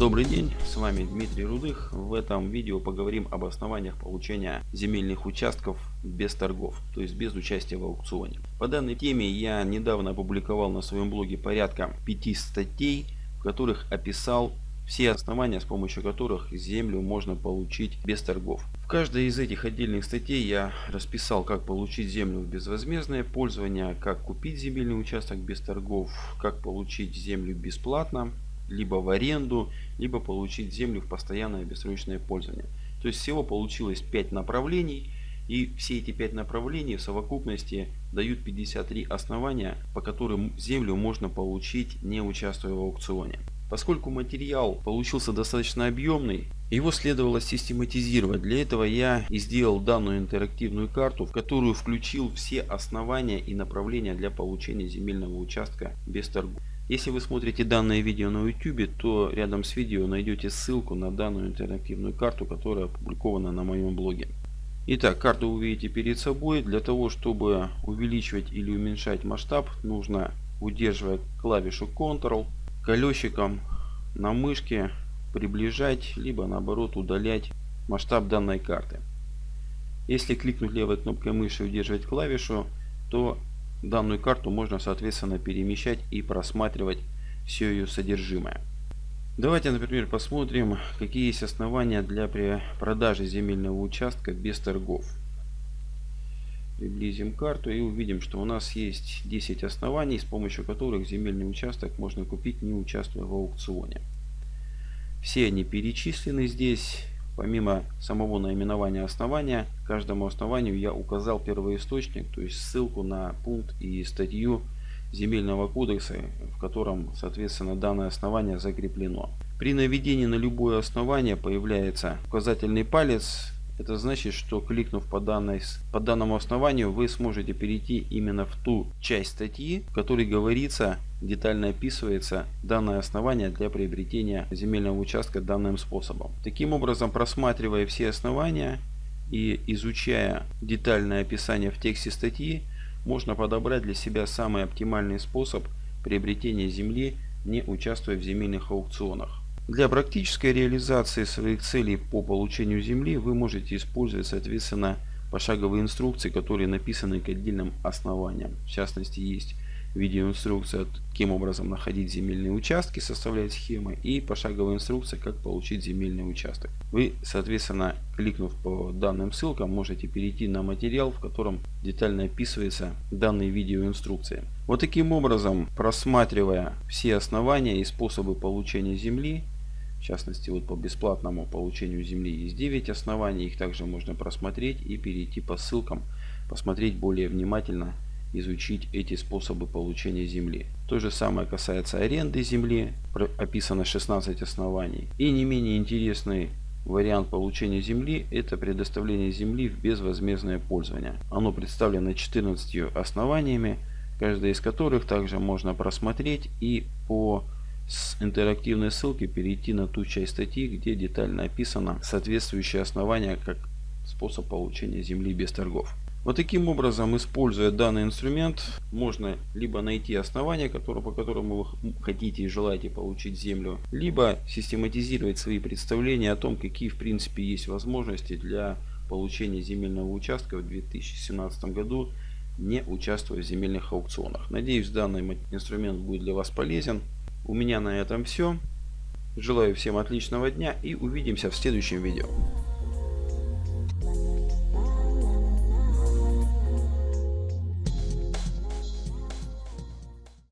Добрый день, с вами Дмитрий Рудых. В этом видео поговорим об основаниях получения земельных участков без торгов, то есть без участия в аукционе. По данной теме я недавно опубликовал на своем блоге порядка пяти статей, в которых описал все основания, с помощью которых землю можно получить без торгов. В каждой из этих отдельных статей я расписал, как получить землю в безвозмездное пользование, как купить земельный участок без торгов, как получить землю бесплатно, либо в аренду, либо получить землю в постоянное бессрочное пользование. То есть всего получилось 5 направлений. И все эти 5 направлений в совокупности дают 53 основания, по которым землю можно получить не участвуя в аукционе. Поскольку материал получился достаточно объемный, его следовало систематизировать. Для этого я и сделал данную интерактивную карту, в которую включил все основания и направления для получения земельного участка без торгов. Если вы смотрите данное видео на YouTube, то рядом с видео найдете ссылку на данную интерактивную карту, которая опубликована на моем блоге. Итак, карту вы видите перед собой. Для того, чтобы увеличивать или уменьшать масштаб, нужно удерживая клавишу Ctrl колесиком на мышке приближать, либо наоборот удалять масштаб данной карты. Если кликнуть левой кнопкой мыши и удерживать клавишу, то данную карту можно соответственно перемещать и просматривать все ее содержимое. Давайте, например, посмотрим, какие есть основания для продажи земельного участка без торгов. Приблизим карту и увидим, что у нас есть 10 оснований, с помощью которых земельный участок можно купить, не участвуя в аукционе. Все они перечислены здесь. Помимо самого наименования основания, каждому основанию я указал первоисточник, то есть ссылку на пункт и статью земельного кодекса, в котором, соответственно, данное основание закреплено. При наведении на любое основание появляется указательный палец это значит, что кликнув по, данной, по данному основанию, вы сможете перейти именно в ту часть статьи, в которой говорится, детально описывается данное основание для приобретения земельного участка данным способом. Таким образом, просматривая все основания и изучая детальное описание в тексте статьи, можно подобрать для себя самый оптимальный способ приобретения земли, не участвуя в земельных аукционах. Для практической реализации своих целей по получению земли вы можете использовать соответственно пошаговые инструкции, которые написаны к отдельным основаниям. В частности есть видеоинструкция, каким образом находить земельные участки, составлять схемы и пошаговая инструкция, как получить земельный участок. Вы, соответственно, кликнув по данным ссылкам, можете перейти на материал, в котором детально описывается данные видеоинструкции. Вот таким образом, просматривая все основания и способы получения земли, в частности, вот по бесплатному получению земли есть 9 оснований. Их также можно просмотреть и перейти по ссылкам, посмотреть более внимательно, изучить эти способы получения земли. То же самое касается аренды земли, описано 16 оснований. И не менее интересный вариант получения земли это предоставление земли в безвозмездное пользование. Оно представлено 14 основаниями, каждое из которых также можно просмотреть и по с интерактивной ссылки перейти на ту часть статьи, где детально описано соответствующее основание как способ получения земли без торгов. Вот таким образом, используя данный инструмент, можно либо найти основание, которое, по которому вы хотите и желаете получить землю, либо систематизировать свои представления о том, какие в принципе есть возможности для получения земельного участка в 2017 году, не участвуя в земельных аукционах. Надеюсь, данный инструмент будет для вас полезен. У меня на этом все. Желаю всем отличного дня и увидимся в следующем видео.